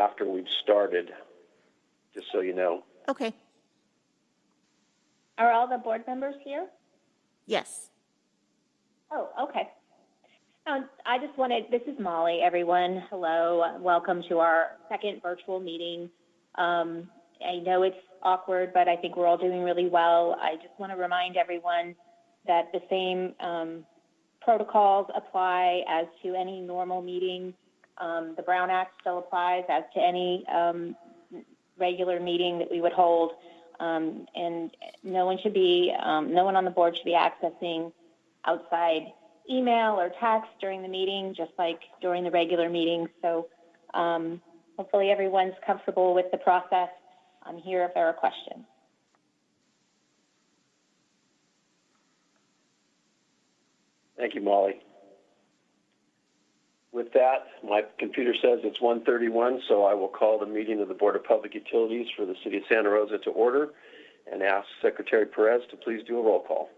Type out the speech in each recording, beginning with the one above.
after we've started, just so you know. Okay, Are all the board members here? yes. Oh, okay. I just wanted, this is Molly, everyone. Hello, welcome to our second virtual meeting. Um, I know it's awkward, but I think we're all doing really well. I just want to remind everyone that the same um, protocols apply as to any normal meeting. Um, the Brown Act still applies as to any um, regular meeting that we would hold. Um, and no one should be, um, no one on the board should be accessing outside email or text during the meeting, just like during the regular meeting. So um, hopefully everyone's comfortable with the process. I'm here if there are questions. Thank you, Molly. With that, my computer says it's 1:31, so I will call the meeting of the Board of Public Utilities for the City of Santa Rosa to order and ask Secretary Perez to please do a roll call.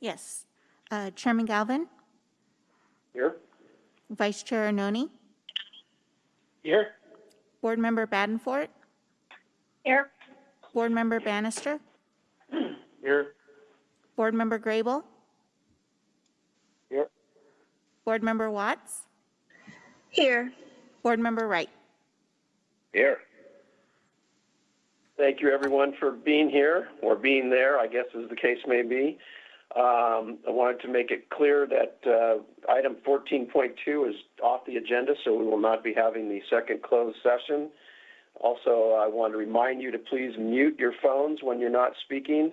Yes. Uh, Chairman Galvin, Here? Vice Chair Arnone, Here. Board Member Badenfort, Here. Board Member Bannister, Here. Board Member Grable, Here. Board Member Watts, Here. Board Member Wright. Here. Thank you, everyone, for being here, or being there, I guess as the case may be. Um, I wanted to make it clear that uh, item 14.2 is off the agenda, so we will not be having the second closed session. Also, I want to remind you to please mute your phones when you're not speaking.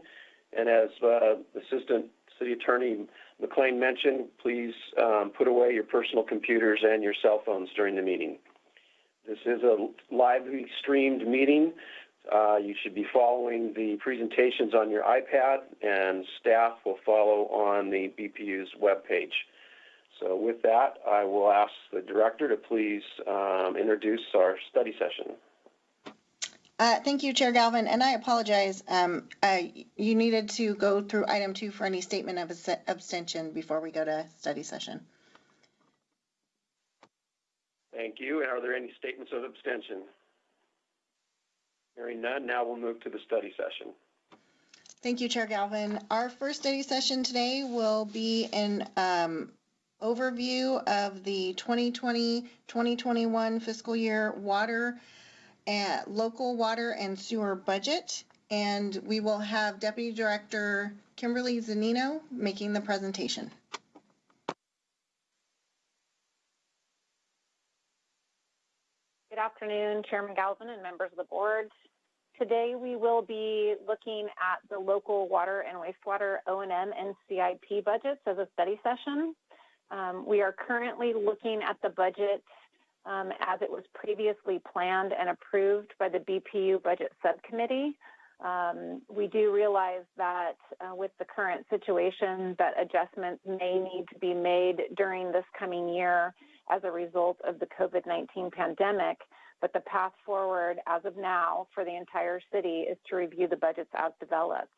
And as uh, Assistant City Attorney McLean mentioned, please um, put away your personal computers and your cell phones during the meeting. This is a lively streamed meeting. Uh, you should be following the presentations on your iPad, and staff will follow on the BPU's webpage. So with that, I will ask the director to please um, introduce our study session. Uh, thank you, Chair Galvin, and I apologize. Um, uh, you needed to go through item two for any statement of abstention before we go to study session. Thank you. And are there any statements of abstention? Hearing none, now we'll move to the study session. Thank you, Chair Galvin. Our first study session today will be an um, overview of the 2020-2021 fiscal year water and local water and sewer budget. And we will have Deputy Director Kimberly Zunino making the presentation. Good afternoon, Chairman Galvin and members of the board. Today, we will be looking at the local water and wastewater O&M and CIP budgets as a study session. Um, we are currently looking at the budget um, as it was previously planned and approved by the BPU Budget Subcommittee. Um, we do realize that uh, with the current situation that adjustments may need to be made during this coming year as a result of the COVID-19 pandemic, but the path forward as of now for the entire city is to review the budgets as developed.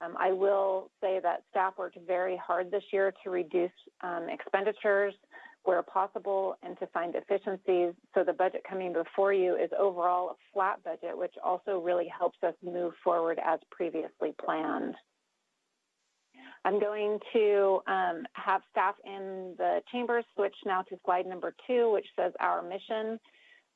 Um, I will say that staff worked very hard this year to reduce um, expenditures where possible and to find efficiencies. So the budget coming before you is overall a flat budget, which also really helps us move forward as previously planned. I'm going to um, have staff in the chambers switch now to slide number two, which says our mission.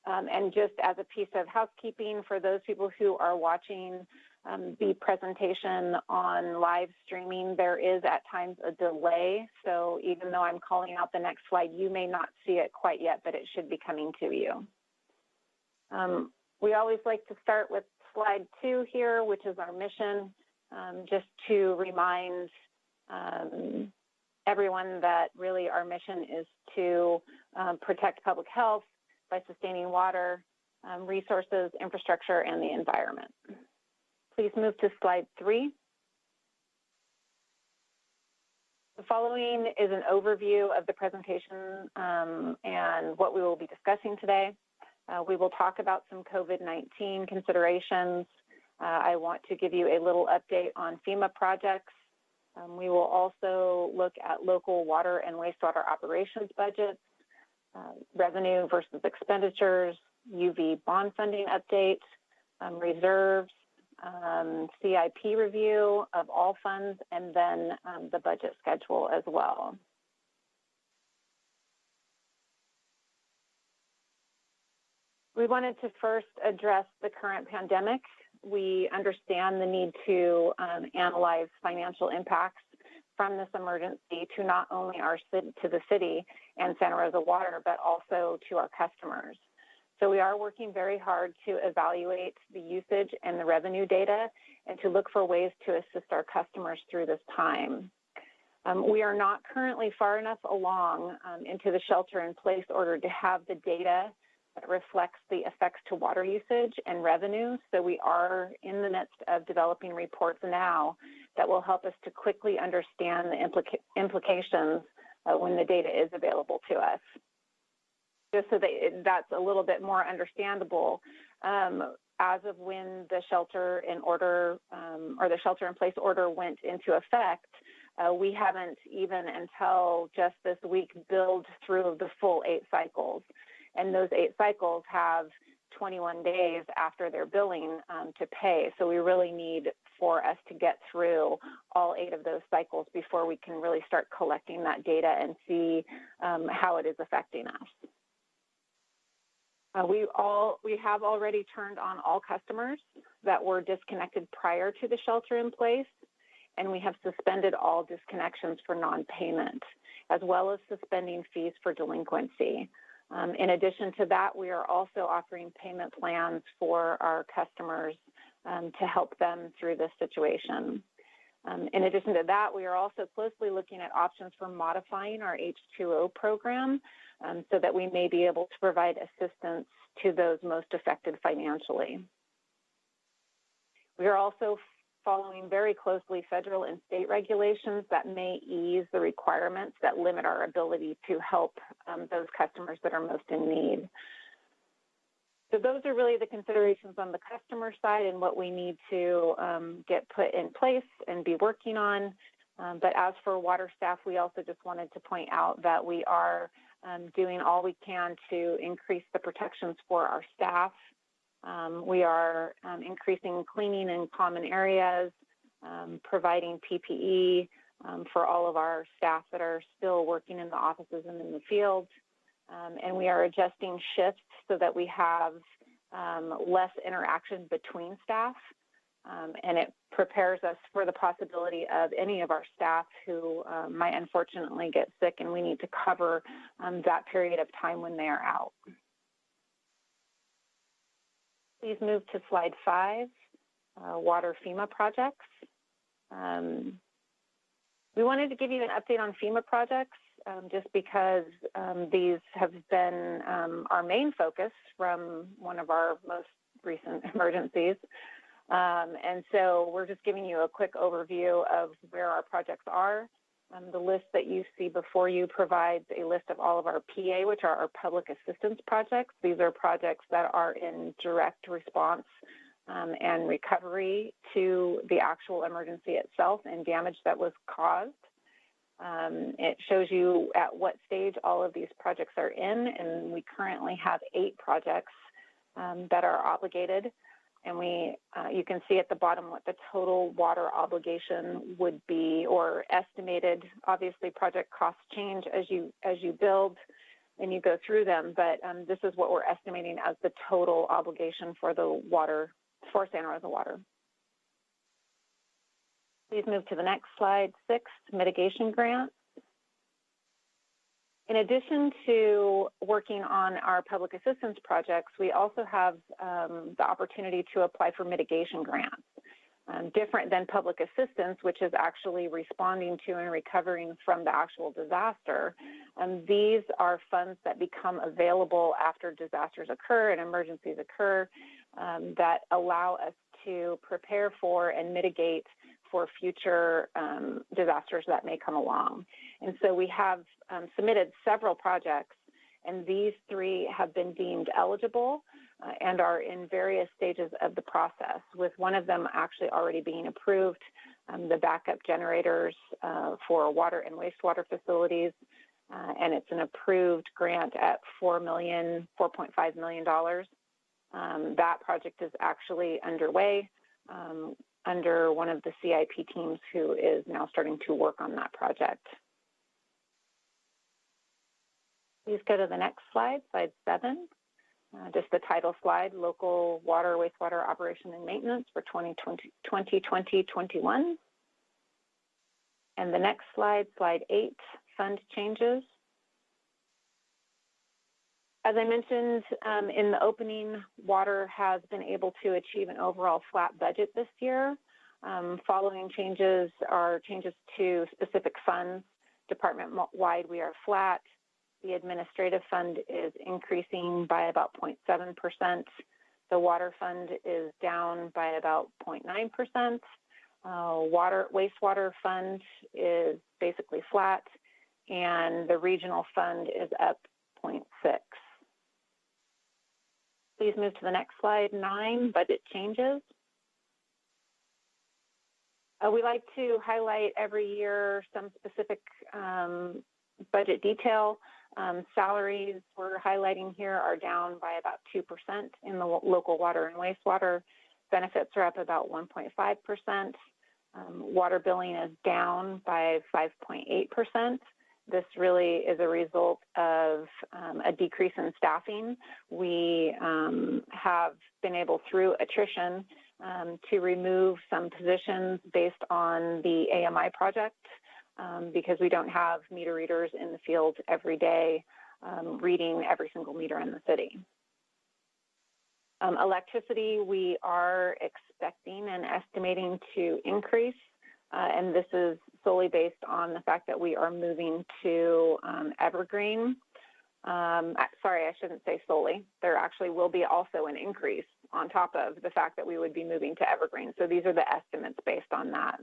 Um, and just as a piece of housekeeping for those people who are watching um, the presentation on live streaming, there is at times a delay. So even though I'm calling out the next slide, you may not see it quite yet, but it should be coming to you. Um, we always like to start with slide two here, which is our mission, um, just to remind um, everyone that really our mission is to um, protect public health by sustaining water, um, resources, infrastructure, and the environment. Please move to slide three. The following is an overview of the presentation um, and what we will be discussing today. Uh, we will talk about some COVID-19 considerations. Uh, I want to give you a little update on FEMA projects. Um, we will also look at local water and wastewater operations budgets. uh, revenue versus expenditures, UV bond funding updates, um, reserves, um, CIP review of all funds, and then um, the budget schedule as well. We wanted to first address the current pandemic. We understand the need to um, analyze financial impacts from this emergency to not only our to the city and Santa Rosa Water, but also to our customers. So we are working very hard to evaluate the usage and the revenue data and to look for ways to assist our customers through this time. Um, we are not currently far enough along um, into the shelter in place order to have the data that reflects the effects to water usage and revenue. So we are in the midst of developing reports now that will help us to quickly understand the implica- implications uh, when the data is available to us. Just so that that's a little bit more understandable, um, as of when the shelter in order um, or the shelter in place order went into effect, uh, we haven't even until just this week billed through the full eight cycles. And those eight cycles have 21 days after their billing um, to pay. So we really need for us to get through all eight of those cycles before we can really start collecting that data and see um, how it is affecting us. Uh, we all we have already turned on all customers that were disconnected prior to the shelter in place, and we have suspended all disconnections for non-payment, as well as suspending fees for delinquency. Um, in addition to that, we are also offering payment plans for our customers um, to help them through this situation. Um, in addition to that, we are also closely looking at options for modifying our H2O program um, so that we may be able to provide assistance to those most affected financially. We are also following very closely federal and state regulations that may ease the requirements that limit our ability to help um, those customers that are most in need. So those are really the considerations on the customer side and what we need to um, get put in place and be working on. Um, but as for water staff, we also just wanted to point out that we are um, doing all we can to increase the protections for our staff um, we are um, increasing cleaning in common areas, um, providing PPE for all of our staff that are still working in the offices and in the field. Um, and we are adjusting shifts so that we have um, less interaction between staff. and it prepares us for the possibility of any of our staff who might unfortunately get sick and we need to cover that period of time when they are out. Please move to slide five, uh, water FEMA projects. Um, we wanted to give you an update on FEMA projects um, just because um, these have been um, our main focus from one of our most recent emergencies. Um, and so we're just giving you a quick overview of where our projects are. Um, the list that you see before you provides a list of all of our PA, which are our public assistance projects. These are projects that are in direct response um, and recovery to the actual emergency itself and damage that was caused. Um, it shows you at what stage all of these projects are in, and we currently have eight projects um, that are obligated. And we uh, you can see at the bottom what the total water obligation would be or estimated obviously project costs change as you as you build and you go through them. But um, this is what we're estimating as the total obligation for the water for santa rosa water please move to the next slide six mitigation grants in addition to working on our public assistance projects, we also have um, the opportunity to apply for mitigation grants. Um, different than public assistance, which is actually responding to and recovering from the actual disaster. Um, these are funds that become available after disasters occur and emergencies occur um, that allow us to prepare for and mitigate for future um, disasters that may come along. And so we have um, submitted several projects, and these three have been deemed eligible uh, and are in various stages of the process, with one of them actually already being approved. Um, the backup generators uh, for water and wastewater facilities uh, and it's an approved grant at four million, four point five million dollars. Um, that project is actually underway um, under one of the CIP teams who is now starting to work on that project. Please go to the next slide, slide seven. Uh, just the title slide, local water, wastewater operation and maintenance for 2020-21. And the next slide, slide eight, fund changes. As I mentioned um, in the opening, water has been able to achieve an overall flat budget this year. Um, following changes are changes to specific funds. Department-wide, we are flat. The administrative fund is increasing by about 0.7%. The water fund is down by about 0.9%. Uh, water wastewater fund is basically flat, and the regional fund is up 0.6. Please move to the next slide, nine, budget changes. Uh, we like to highlight every year some specific um, budget detail. Um, salaries we're highlighting here are down by about 2% in the local water and wastewater. Benefits are up about 1.5%. Um, water billing is down by 5.8%. This really is a result of um, a decrease in staffing. We um, have been able, through attrition, um, to remove some positions based on the AMI project um, because we don't have meter readers in the field every day um, reading every single meter in the city. Um, electricity, we are expecting and estimating to increase, and this is solely based on the fact that we are moving to um, Evergreen. Um, sorry, I shouldn't say solely. There actually will be also an increase on top of the fact that we would be moving to Evergreen. So these are the estimates based on that.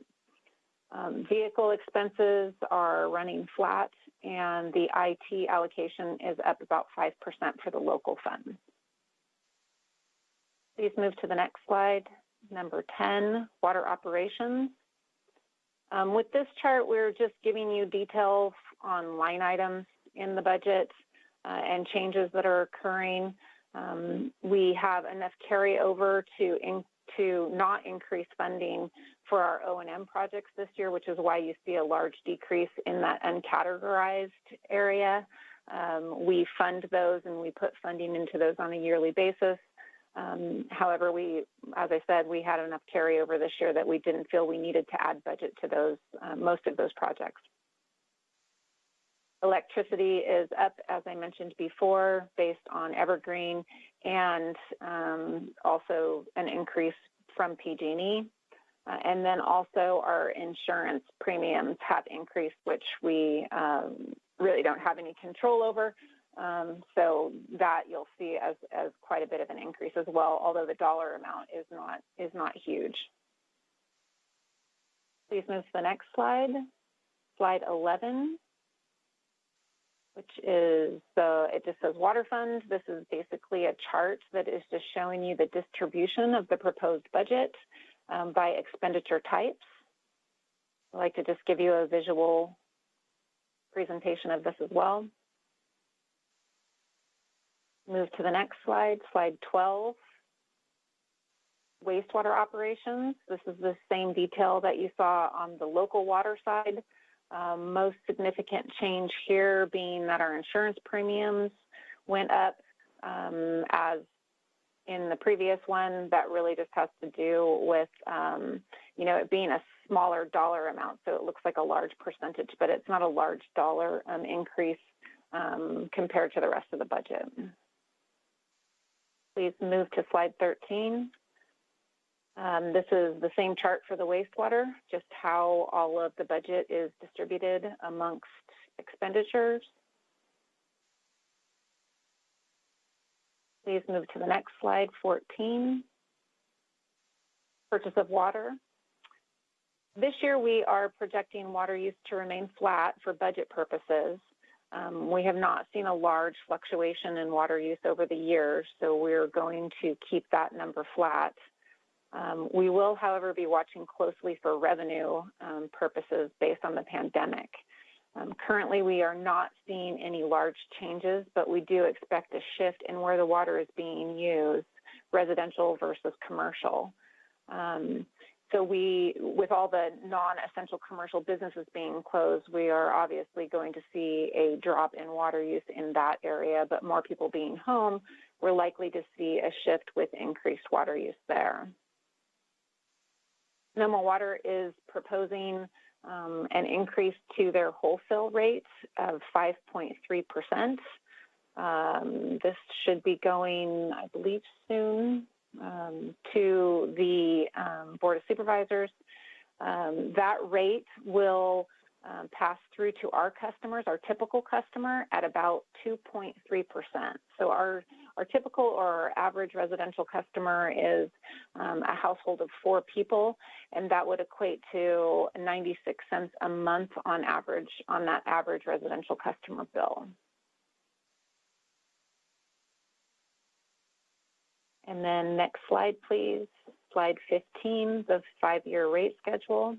Um, vehicle expenses are running flat, and the IT allocation is up about 5% for the local fund. Please move to the next slide, number 10, water operations. Um, with this chart, we're just giving you details on line items in the budget uh, and changes that are occurring. Um, we have enough carryover to in, to not increase funding for our O&M projects this year, which is why you see a large decrease in that uncategorized area. Um, we fund those and we put funding into those on a yearly basis. Um, however, we, as I said, we had enough carryover this year that we didn't feel we needed to add budget to those, uh, most of those projects. Electricity is up, as I mentioned before, based on Evergreen and um, also an increase from PG&E. Uh, and then also our insurance premiums have increased, which we um, really don't have any control over. Um, so that you'll see as, as quite a bit of an increase as well, although the dollar amount is not is not huge. Please move to the next slide, slide 11, which is the, it just says water fund. This is basically a chart that is just showing you the distribution of the proposed budget um, by expenditure types. I'd like to just give you a visual presentation of this as well. Move to the next slide, slide 12. Wastewater operations. This is the same detail that you saw on the local water side. Um, most significant change here being that our insurance premiums went up um, as in the previous one. That really just has to do with, um, you know, it being a smaller dollar amount. So it looks like a large percentage, but it's not a large dollar um, increase um, compared to the rest of the budget. Please move to slide 13. Um, this is the same chart for the wastewater, just how all of the budget is distributed amongst expenditures. Please move to the next slide, 14. Purchase of water. This year we are projecting water use to remain flat for budget purposes. Um, we have not seen a large fluctuation in water use over the years, so we're going to keep that number flat. Um, we will, however, be watching closely for revenue um, purposes based on the pandemic. Um, currently, we are not seeing any large changes, but we do expect a shift in where the water is being used, residential versus commercial. Um, so we, with all the non-essential commercial businesses being closed, we are obviously going to see a drop in water use in that area, but more people being home, we're likely to see a shift with increased water use there. Sonoma Water is proposing um, an increase to their wholesale rates of 5.3%. Um, this should be going, I believe, soon um, to the um, Board of Supervisors. Um, that rate will um, pass through to our customers, our typical customer, at about 2.3%. So our our typical or our average residential customer is um, a household of four people, and that would equate to 96 cents a month on average on that average residential customer bill. And then next slide, please. Slide 15, the five-year rate schedule.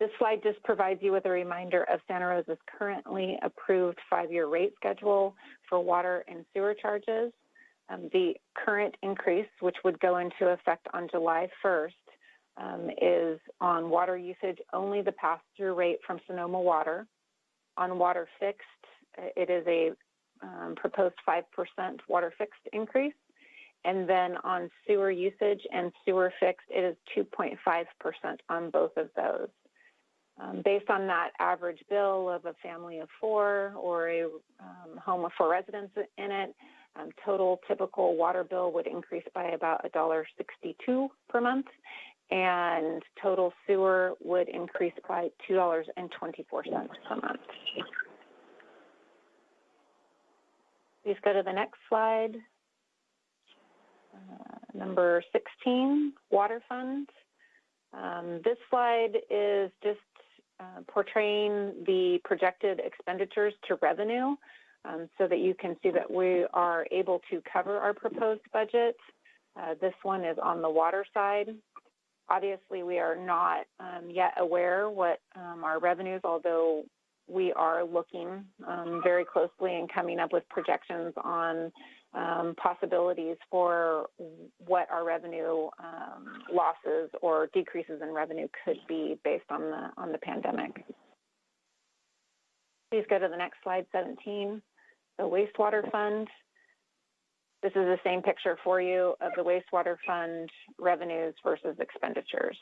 This slide just provides you with a reminder of Santa Rosa's currently approved five-year rate schedule for water and sewer charges. Um, the current increase, which would go into effect on July 1st, um, is on water usage only the pass-through rate from Sonoma Water. On water fixed, it is a um, proposed 5% water fixed increase. And then on sewer usage and sewer fixed, it is 2.5% on both of those. Um, based on that average bill of a family of four or a um, home with four residents in it, um, total typical water bill would increase by about $1.62 per month, and total sewer would increase by $2.24 per month. Please go to the next slide. Uh, number 16, water fund. Um, this slide is just uh, portraying the projected expenditures to revenue um, so that you can see that we are able to cover our proposed budget. Uh, this one is on the water side. Obviously, we are not um, yet aware what um, our revenues, although we are looking um, very closely and coming up with projections on um, possibilities for what our revenue um, losses or decreases in revenue could be based on the on the pandemic. Please go to the next slide, 17. The wastewater fund. This is the same picture for you of the wastewater fund revenues versus expenditures.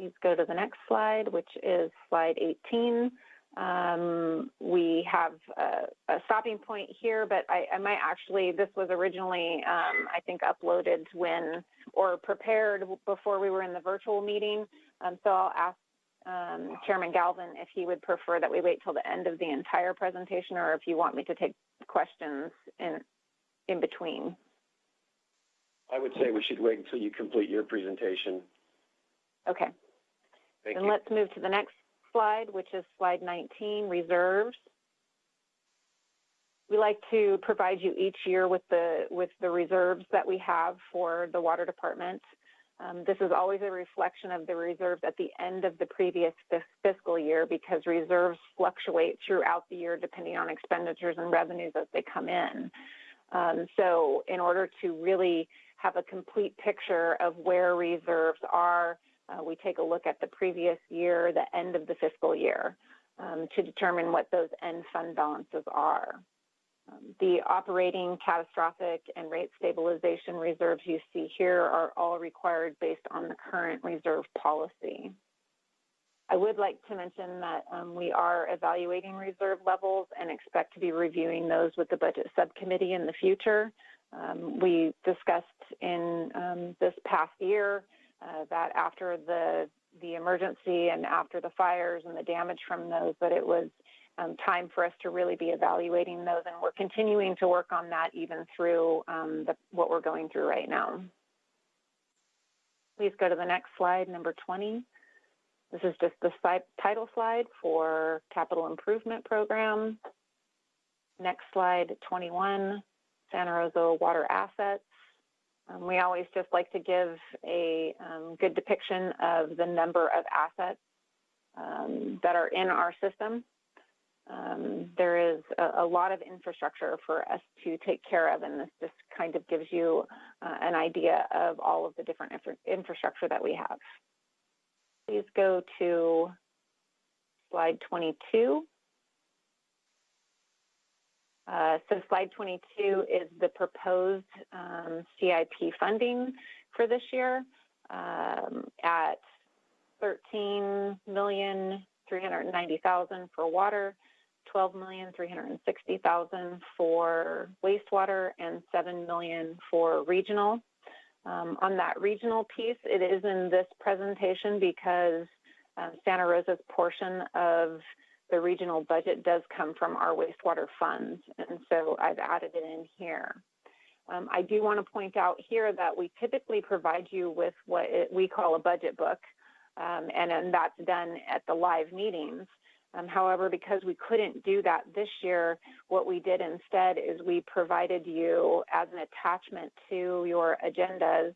Please go to the next slide, which is slide 18. Um, we have a, a, stopping point here, but I, I, might actually, this was originally, um, I think, uploaded when or prepared before we were in the virtual meeting. Um, so I'll ask um, Chairman Galvin if he would prefer that we wait till the end of the entire presentation or if you want me to take questions in, in between. I would say we should wait until you complete your presentation. Okay. Thank and you. let's move to the next slide, which is slide 19, reserves. We like to provide you each year with the with the reserves that we have for the water department. Um, this is always a reflection of the reserves at the end of the previous fiscal year because reserves fluctuate throughout the year depending on expenditures and revenues as they come in. Um, so, in order to really have a complete picture of where reserves are uh, we take a look at the previous year, the end of the fiscal year, um, to determine what those end fund balances are. Um, the operating, catastrophic, and rate stabilization reserves you see here are all required based on the current reserve policy. I would like to mention that um, we are evaluating reserve levels and expect to be reviewing those with the budget subcommittee in the future. Um, we discussed in um, this past year uh, that after the the emergency and after the fires and the damage from those, that it was um, time for us to really be evaluating those, and we're continuing to work on that even through um, the, what we're going through right now. Please go to the next slide, number 20. This is just the title slide for capital improvement program. Next slide, 21, Santa Rosa water assets. Um, we always just like to give a um, good depiction of the number of assets um, that are in our system. Um, there is a, a, lot of infrastructure for us to take care of, and this just kind of gives you uh, an idea of all of the different infra infrastructure that we have. Please go to slide 22. Uh, so slide 22 is the proposed um, CIP funding for this year um, at 13,390,000 for water, 12,360,000 for wastewater, and 7 million for regional. Um, on that regional piece, it is in this presentation because um, Santa Rosa's portion of the regional budget does come from our wastewater funds, and so I've added it in here. Um, I do want to point out here that we typically provide you with what it, we call a budget book, um, and, and that's done at the live meetings. Um, however, because we couldn't do that this year, what we did instead is we provided you as an attachment to your agendas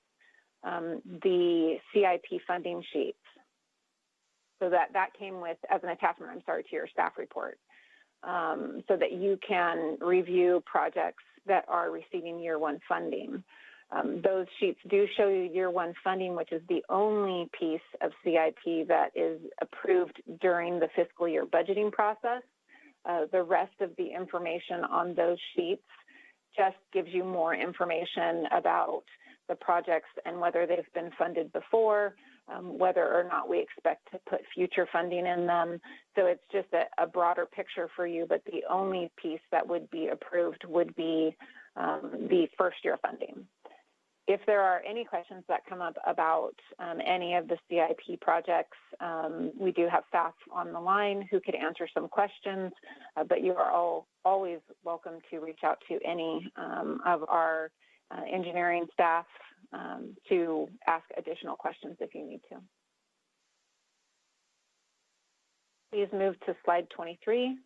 um, the CIP funding sheets. So that, that came with, as an attachment, I'm sorry, to your staff report, um, so that you can review projects that are receiving year one funding. Um, those sheets do show you year one funding, which is the only piece of CIP that is approved during the fiscal year budgeting process. Uh, the rest of the information on those sheets just gives you more information about the projects and whether they've been funded before, um, whether or not we expect to put future funding in them. So it's just a, a, broader picture for you, but the only piece that would be approved would be um, the first year funding. If there are any questions that come up about um, any of the CIP projects, um, we do have staff on the line who could answer some questions, uh, but you are all always welcome to reach out to any um, of our uh, engineering staff um, to ask additional questions if you need to. Please move to slide 23,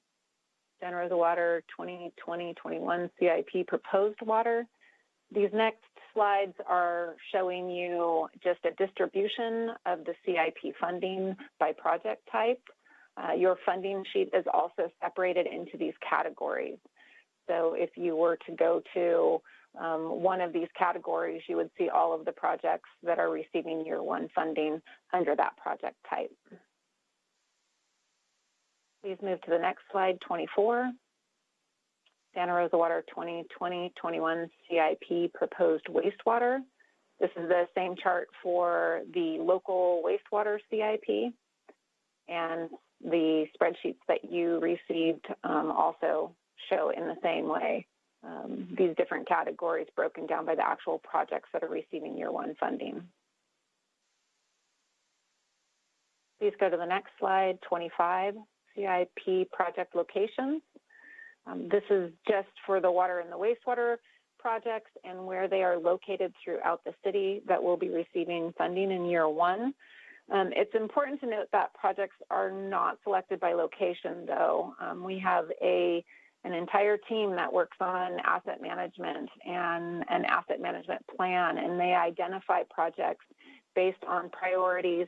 Santa Rosa Water 2020-21 CIP proposed water. These next slides are showing you just a distribution of the CIP funding by project type. Uh, your funding sheet is also separated into these categories. So if you were to go to um, one of these categories, you would see all of the projects that are receiving year one funding under that project type. Please move to the next slide, 24. Santa Rosa Water 2020-21 CIP proposed wastewater. This is the same chart for the local wastewater CIP. And the spreadsheets that you received um, also show in the same way um, these different categories broken down by the actual projects that are receiving year one funding. Please go to the next slide, 25, CIP project locations. Um, this is just for the water and the wastewater projects and where they are located throughout the city that will be receiving funding in year one. Um, it's important to note that projects are not selected by location, though. Um, we have a an entire team that works on asset management and an asset management plan, and they identify projects based on priorities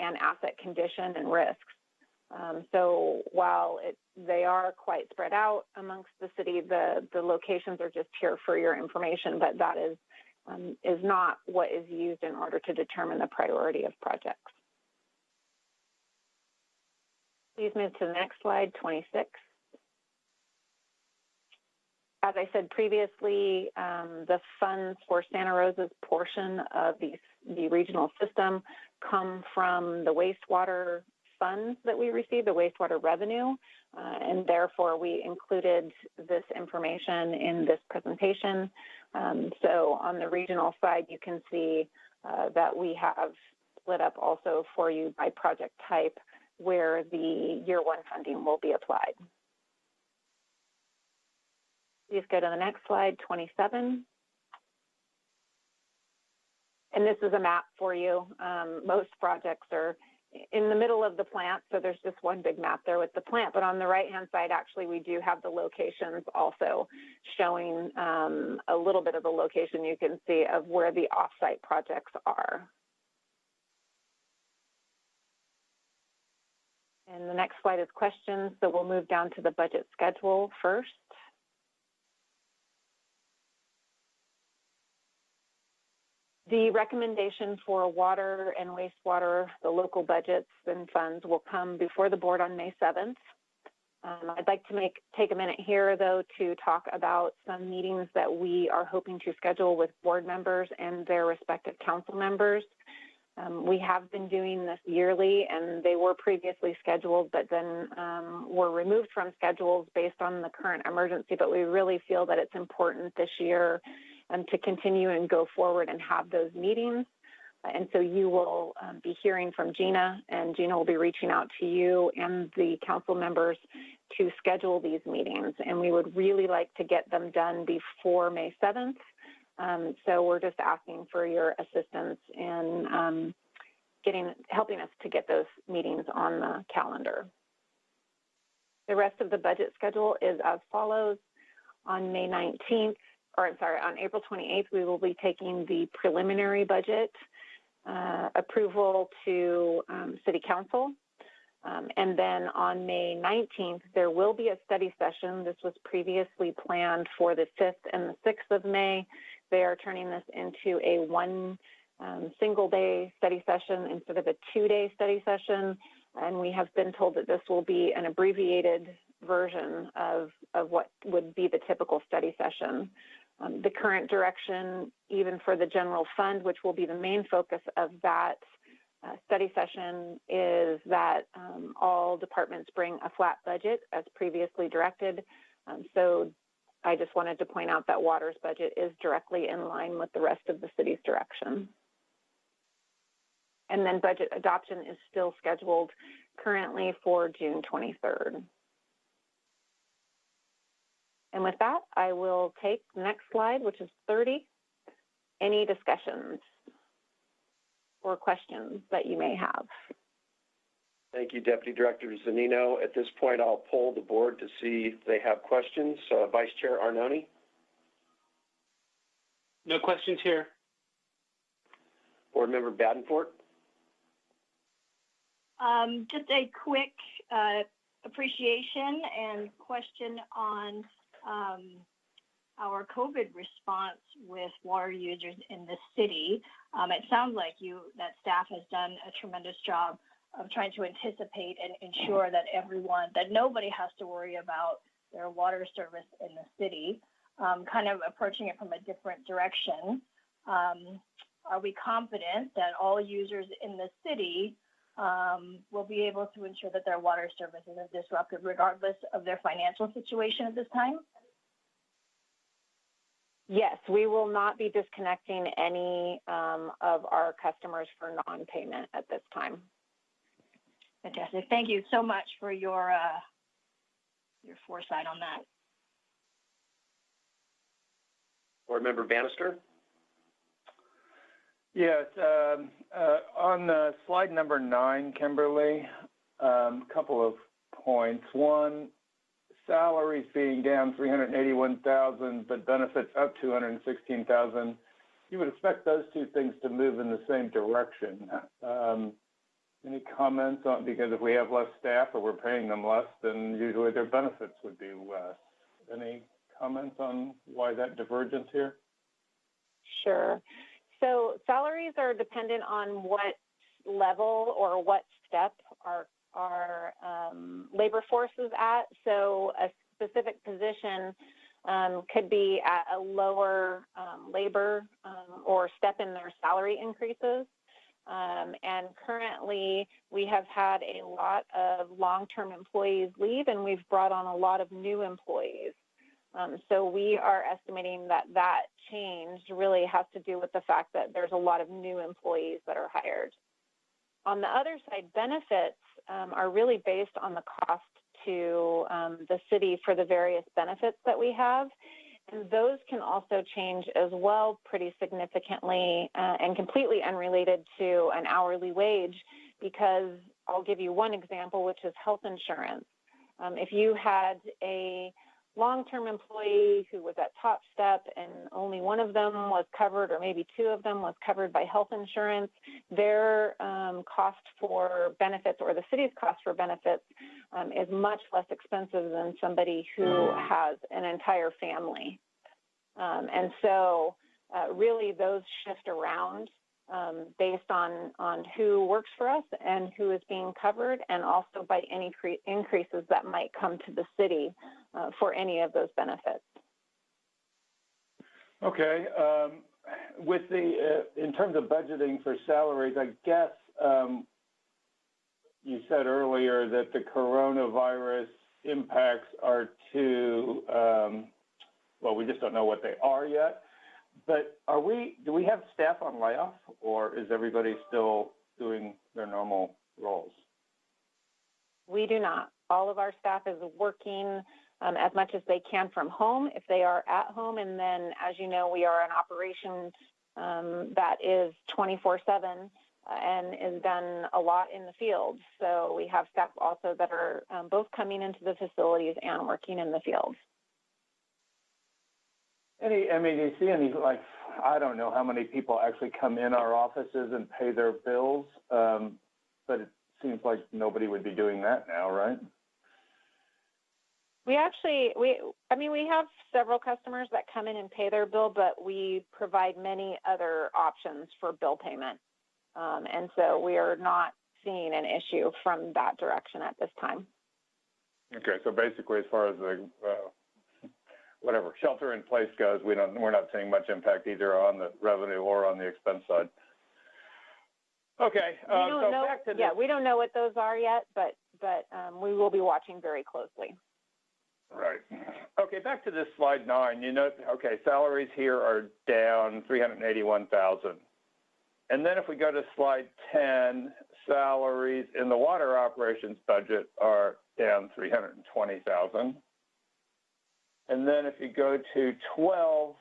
and asset condition and risks. Um, so while it, they are quite spread out amongst the city, the, the locations are just here for your information, but that is, um, is not what is used in order to determine the priority of projects. Please move to the next slide, 26 as I said previously, um, the funds for Santa Rosa's portion of the, the regional system come from the wastewater funds that we receive, the wastewater revenue, uh, and therefore we included this information in this presentation. Um, so on the regional side, you can see uh, that we have split up also for you by project type where the year one funding will be applied. Please go to the next slide, 27. And this is a map for you. Um, most projects are in the middle of the plant, so there's just one big map there with the plant. But on the right-hand side, actually, we do have the locations also showing um, a little bit of the location you can see of where the offsite projects are. And the next slide is questions, so we'll move down to the budget schedule first. The recommendation for water and wastewater, the local budgets and funds will come before the board on May 7th. Um, I'd like to make take a minute here, though, to talk about some meetings that we are hoping to schedule with board members and their respective council members. Um, we have been doing this yearly, and they were previously scheduled, but then um, were removed from schedules based on the current emergency. But we really feel that it's important this year um, to continue and go forward and have those meetings. And so you will um, be hearing from Gina, and Gina will be reaching out to you and the council members to schedule these meetings. And we would really like to get them done before May 7th. Um, so we're just asking for your assistance in um, getting helping us to get those meetings on the calendar. The rest of the budget schedule is as follows. On May 19th, or I'm sorry, on April 28th, we will be taking the preliminary budget uh, approval to um, City Council. Um, and then on May 19th, there will be a study session. This was previously planned for the 5th and the 6th of May. They are turning this into a one um, single day study session instead of a two day study session. And we have been told that this will be an abbreviated version of, of what would be the typical study session. Um, the current direction, even for the general fund, which will be the main focus of that uh, study session, is that um, all departments bring a flat budget as previously directed. Um, so I just wanted to point out that water's budget is directly in line with the rest of the city's direction. And then budget adoption is still scheduled currently for June 23rd. And with that, I will take the next slide, which is 30. Any discussions or questions that you may have? Thank you, Deputy Director Zunino. At this point, I'll poll the board to see if they have questions. Uh, Vice Chair Arnone? No questions here. Board Member Badenfort? Um, just a quick uh, appreciation and question on um, our COVID response with water users in the city. Um, it sounds like you that staff has done a tremendous job of trying to anticipate and ensure that everyone, that nobody has to worry about their water service in the city. Um, kind of approaching it from a different direction. Um, are we confident that all users in the city um, will be able to ensure that their water service isn't disrupted regardless of their financial situation at this time? Yes, we will not be disconnecting any um, of our customers for non-payment at this time. Fantastic. Thank you so much for your uh, your foresight on that. Board Member Bannister? Yes, um, uh, on uh, slide number nine, Kimberly, a um, couple of points. One, salaries being down 381,000, but benefits up 216,000. You would expect those two things to move in the same direction. Um, any comments on, because if we have less staff or we're paying them less, then usually their benefits would be less. Any comments on why that divergence here? Sure. So salaries are dependent on what level or what step our our um, labor force is at. So a specific position um, could be at a lower um, labor um, or step in their salary increases. Um, and currently, we have had a lot of long term employees leave, and we've brought on a lot of new employees. Um, so we are estimating that that change really has to do with the fact that there's a lot of new employees that are hired. On the other side, benefits um, are really based on the cost to um, the city for the various benefits that we have. And those can also change as well pretty significantly uh, and completely unrelated to an hourly wage because I'll give you one example, which is health insurance. Um, if you had a long-term employee who was at top step and only one of them was covered or maybe two of them was covered by health insurance their um, cost for benefits or the city's cost for benefits um, is much less expensive than somebody who has an entire family. Um, and so uh, really those shift around um, based on, on who works for us and who is being covered, and also by any cre- increases that might come to the city uh, for any of those benefits. Okay. Um, with the, uh, in terms of budgeting for salaries, I guess um, you said earlier that the coronavirus impacts are to, um, well, we just don't know what they are yet. But are we, do we have staff on layoff or is everybody still doing their normal roles? We do not. All of our staff is working um, as much as they can from home if they are at home. And then, as you know, we are an operation um, that is 24 7 uh, and is done a lot in the field. So we have staff also that are um, both coming into the facilities and working in the field. Any, I mean, do you see any, like, I don't know how many people actually come in our offices and pay their bills, um, but it seems like nobody would be doing that now, right? We actually, we, I mean, we have several customers that come in and pay their bill, but we provide many other options for bill payment. Um, and so we are not seeing an issue from that direction at this time. Okay, so basically, as far as the uh, whatever shelter in place goes, we don't, we're not seeing much impact either on the revenue or on the expense side. Okay, We uh, don't so know, yeah, we don't know what those are yet, but, but, um, we will be watching very closely. Right. Okay, back to this slide nine. You know, okay, salaries here are down 381,000. And then if we go to slide 10, salaries in the water operations budget are down 320,000. And then if you go to 12,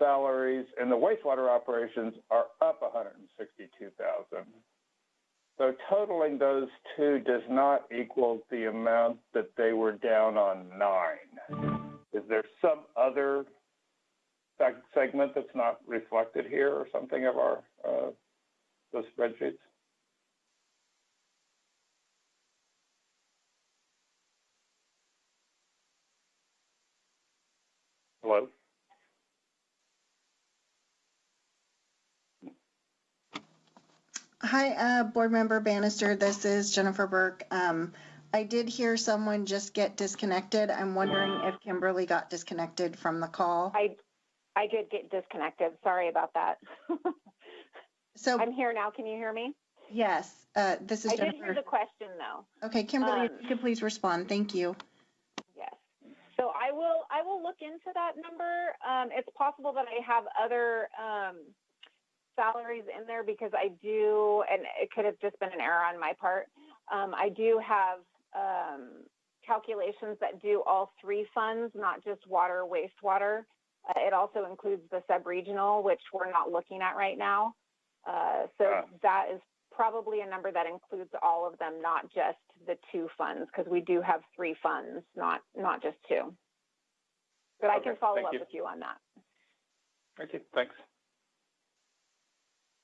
salaries in the wastewater operations are up 162,000. So totaling those two does not equal the amount that they were down on nine. Is there some other segment that's not reflected here or something of our, uh, those spreadsheets? Hello? Hi, uh, Board Member Bannister. This is Jennifer Burke. Um, I did hear someone just get disconnected. I'm wondering if Kimberly got disconnected from the call. I, I did get disconnected. Sorry about that. So, I'm here now. Can you hear me? yes, uh, this is I did hear the question though. Okay, Kimberly, if um, you could please respond. Thank you. Yes. So I will, I will look into that number. Um, it's possible that I have other, um, salaries in there because I do, and it could have just been an error on my part. Um, I do have, um, calculations that do all three funds, not just water, wastewater. Uh, it also includes the sub-regional, which we're not looking at right now. Uh, so that is probably a number that includes all of them, not just the two funds, because we do have three funds, not, not just two. But I can follow thank up you. with you on that. Okay, thanks.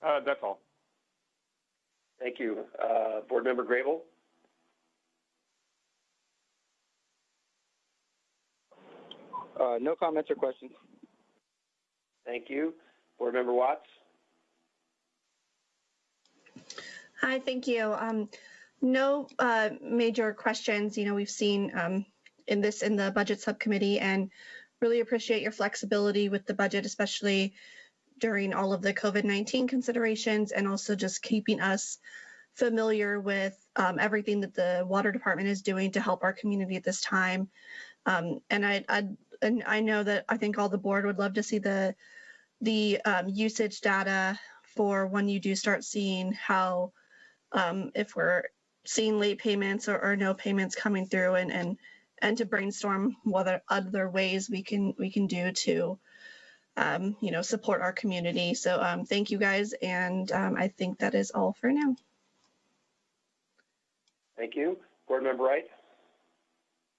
Uh, that's all. Thank you. Uh, Board Member Grable? Uh, no comments or questions. Thank you. Board Member Watts? Hi, thank you. Um, no uh, major questions. You know, we've seen um, in this in the budget subcommittee, and really appreciate your flexibility with the budget, especially during all of the COVID nineteen considerations, and also just keeping us familiar with um, everything that the water department is doing to help our community at this time. Um, and I, I and I know that I think all the board would love to see the the um, usage data for when you do start seeing how um, if we're seeing late payments or, or no payments coming through and, and and to brainstorm what other ways we can we can do to um, you know support our community so um, thank you guys and um, i think that is all for now Thank you. Board Member Wright?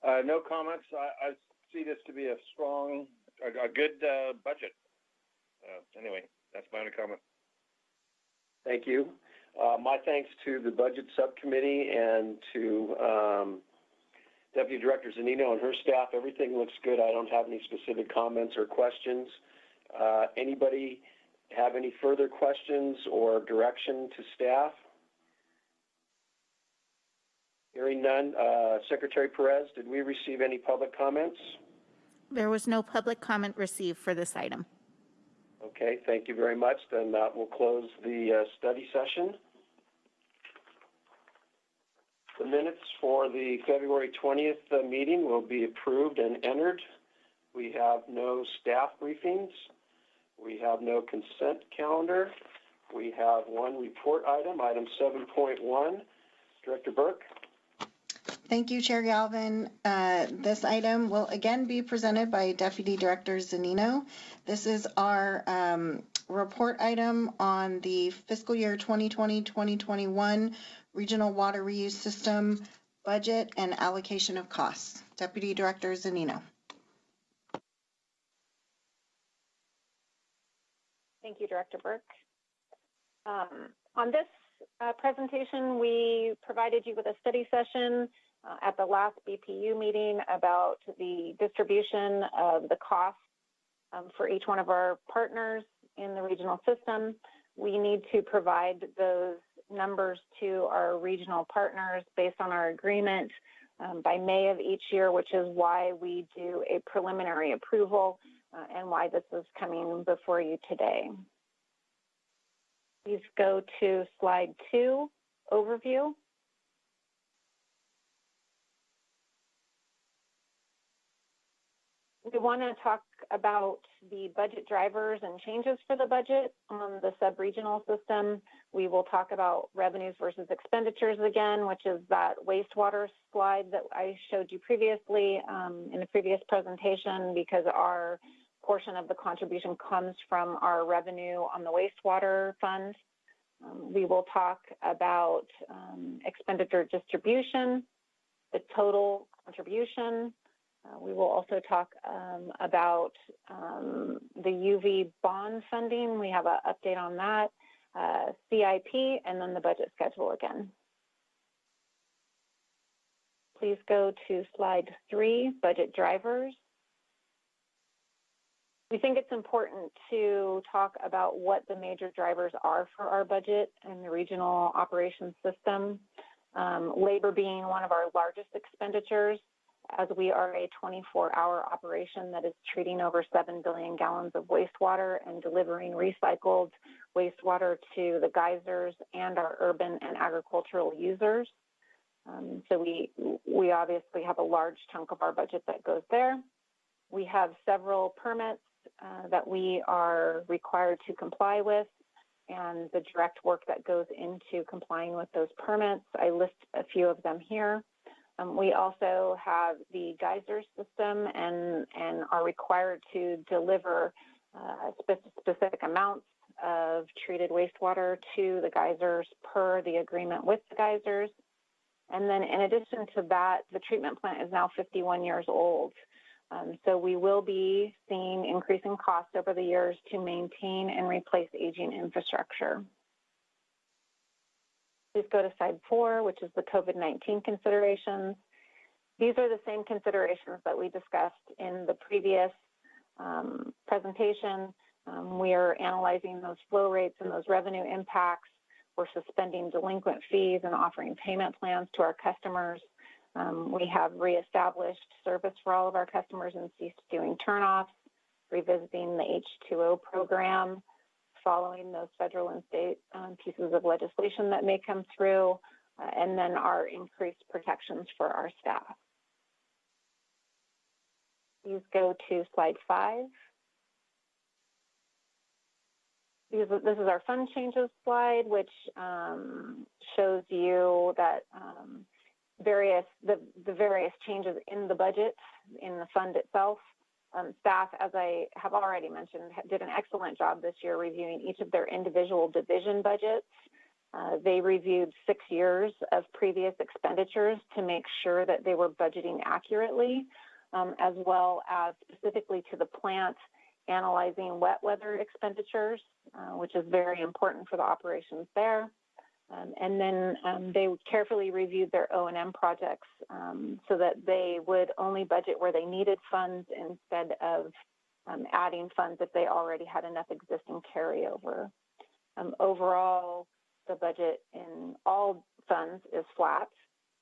Uh, no comments. I, I see this to be a strong, a, a good, uh, budget. Uh, anyway, that's my only comment. Thank you. Uh, my thanks to the Budget Subcommittee and to um, Deputy Director Zunino and her staff. Everything looks good. I don't have any specific comments or questions. Uh, anybody have any further questions or direction to staff? Hearing none. Uh, Secretary Perez, did we receive any public comments? There was no public comment received for this item. Okay, thank you very much. Then that will close the uh, study session. The minutes for the February 20th uh, meeting will be approved and entered. We have no staff briefings. We have no consent calendar. We have one report item, item 7.1. Director Burke? Thank you, Chair Galvin. Uh, This item will again be presented by Deputy Director Zunino. This is our um, report item on the fiscal year 2020-2021 Regional Water Reuse System budget and allocation of costs. Deputy Director Zunino. Thank you, Director Burke. Um, on this uh, presentation, we provided you with a study session uh, at the last BPU meeting about the distribution of the cost um, for each one of our partners in the regional system. We need to provide those numbers to our regional partners based on our agreement um, by May of each year, which is why we do a preliminary approval uh, and why this is coming before you today. Please go to slide two, overview. We want to talk about the budget drivers and changes for the budget on the sub-regional system. We will talk about revenues versus expenditures again, which is that wastewater slide that I showed you previously um, in the previous presentation because our portion of the contribution comes from our revenue on the wastewater fund. Um, we will talk about um, expenditure distribution, the total contribution. Uh, we will also talk um, about um, the UV bond funding. We have an update on that, uh, CIP, and then the budget schedule again. Please go to slide three, budget drivers. We think it's important to talk about what the major drivers are for our budget and the regional operations system. Um, labor being one of our largest expenditures, as we are a 24 hour operation that is treating over 7 billion gallons of wastewater and delivering recycled wastewater to the geysers and our urban and agricultural users. Um, so we, we obviously have a large chunk of our budget that goes there. We have several permits uh, that we are required to comply with and the direct work that goes into complying with those permits. I list a few of them here. Um, we also have the geyser system and, and are required to deliver uh, spe- specific amounts of treated wastewater to the geysers per the agreement with the geysers. And then in addition to that, the treatment plant is now 51 years old. Um, so we will be seeing increasing costs over the years to maintain and replace aging infrastructure. Please go to slide four, which is the COVID-19 considerations. These are the same considerations that we discussed in the previous um, presentation. Um, we are analyzing those flow rates and those revenue impacts. We're suspending delinquent fees and offering payment plans to our customers. Um, we have reestablished service for all of our customers and ceased doing turnoffs, revisiting the H2O program, following those federal and state um, pieces of legislation that may come through, uh, and then our increased protections for our staff. Please go to slide five. This is our fund changes slide, which um, shows you that um, various the, the various changes in the budget in the fund itself. Um, staff, as I have already mentioned, did an excellent job this year reviewing each of their individual division budgets Uh, they reviewed six years of previous expenditures to make sure that they were budgeting accurately, um, as well as specifically to the plant analyzing wet weather expenditures, uh, which is very important for the operations there. Um, and then um, they carefully reviewed their O&M projects um, so that they would only budget where they needed funds instead of um, adding funds if they already had enough existing carryover. Um, overall, the budget in all funds is flat.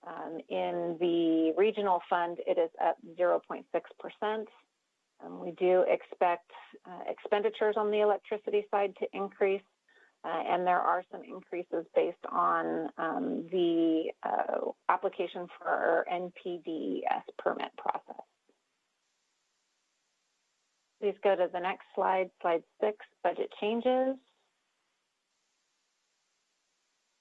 Um, in the regional fund, it is up 0.6%. Um, we do expect uh, expenditures on the electricity side to increase, uh, and there are some increases based on um, the uh, application for our NPDES permit process. Please go to the next slide, slide six, budget changes.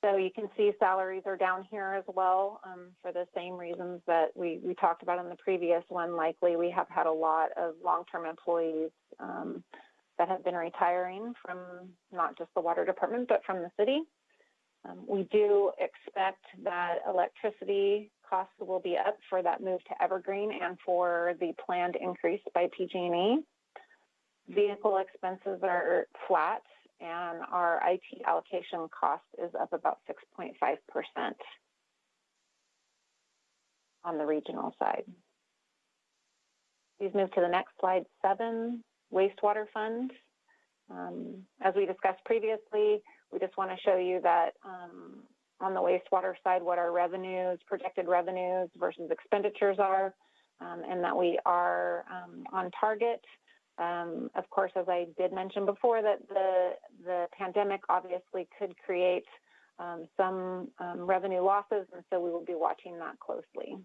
So you can see salaries are down here as well um, for the same reasons that we, we talked about in the previous one. Likely we have had a lot of long-term employees um, that have been retiring from not just the water department, but from the city. Um, we do expect that electricity costs will be up for that move to Evergreen and for the planned increase by PG&E. Vehicle expenses are flat and our IT allocation cost is up about 6.5% on the regional side. Please move to the next slide, seven, wastewater fund. Um, as we discussed previously, we just want to show you that um, on the wastewater side, what our revenues, projected revenues versus expenditures are, um, and that we are um, on target um, of course, as I did mention before, that the the pandemic obviously could create um, some revenue losses, and so we will be watching that closely.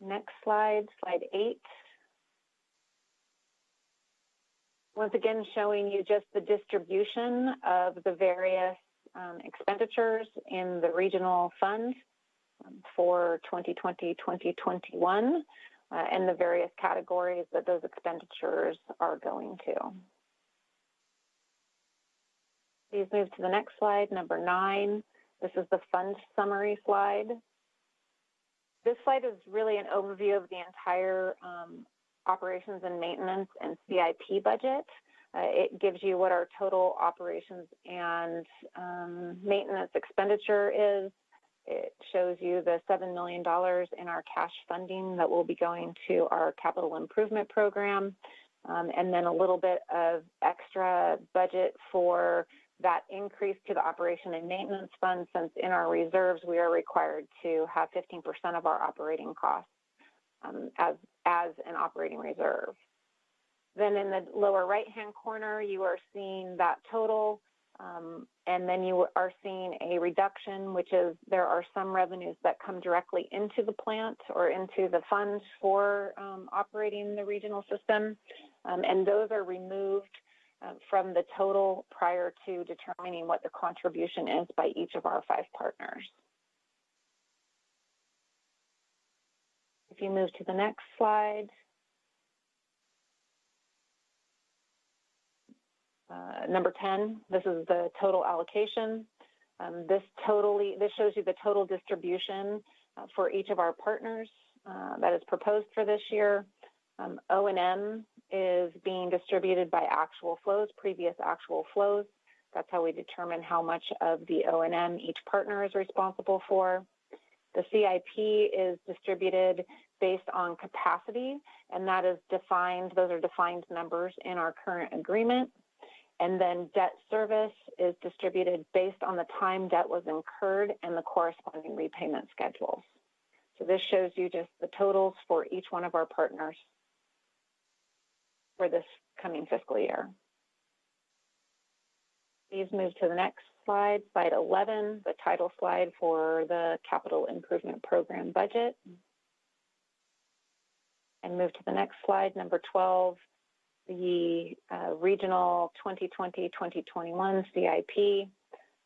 Next slide, slide eight. Once again, showing you just the distribution of the various um, expenditures in the regional fund um, for 2020-2021 uh, and the various categories that those expenditures are going to. Please move to the next slide, number nine. This is the fund summary slide. This slide is really an overview of the entire um, operations and maintenance and CIP budget. Uh, it gives you what our total operations and um, maintenance expenditure is, it shows you the $7 million in our cash funding that will be going to our capital improvement program, um, and then a little bit of extra budget for that increase to the operation and maintenance fund since in our reserves we are required to have 15% of our operating costs um, as, as an operating reserve. Then in the lower right hand corner, you are seeing that total um, and then you are seeing a reduction, which is there are some revenues that come directly into the plant or into the fund for um, operating the regional system. Um, and those are removed uh, from the total prior to determining what the contribution is by each of our five partners. If you move to the next slide. Uh, number 10, this is the total allocation. Um, this totally, this shows you the total distribution uh, for each of our partners uh, that is proposed for this year. Um, O&M is being distributed by actual flows, previous actual flows. That's how we determine how much of the O&M each partner is responsible for. The CIP is distributed based on capacity, and that is defined, those are defined numbers in our current agreement. And then debt service is distributed based on the time debt was incurred and the corresponding repayment schedules. So this shows you just the totals for each one of our partners for this coming fiscal year. Please move to the next slide, slide 11, the title slide for the Capital Improvement Program budget. And move to the next slide, number 12, the uh, regional 2020-2021 CIP.